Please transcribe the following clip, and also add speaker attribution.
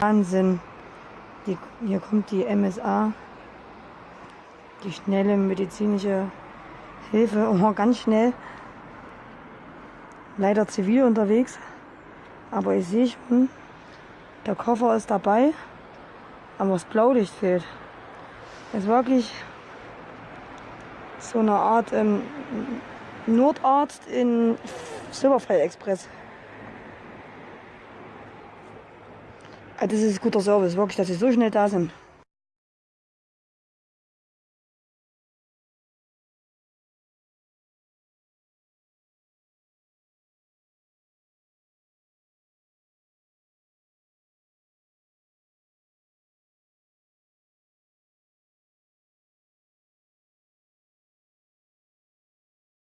Speaker 1: Wahnsinn. Die, hier kommt die MSA, die schnelle medizinische Hilfe, oh, ganz schnell. Leider zivil unterwegs, aber ich sehe schon, der Koffer ist dabei, aber das Blaulicht fehlt. Ist wirklich so eine Art ähm, Notarzt in Silberfeld Express. Das ist guter Service, wirklich, dass sie so schnell da sind.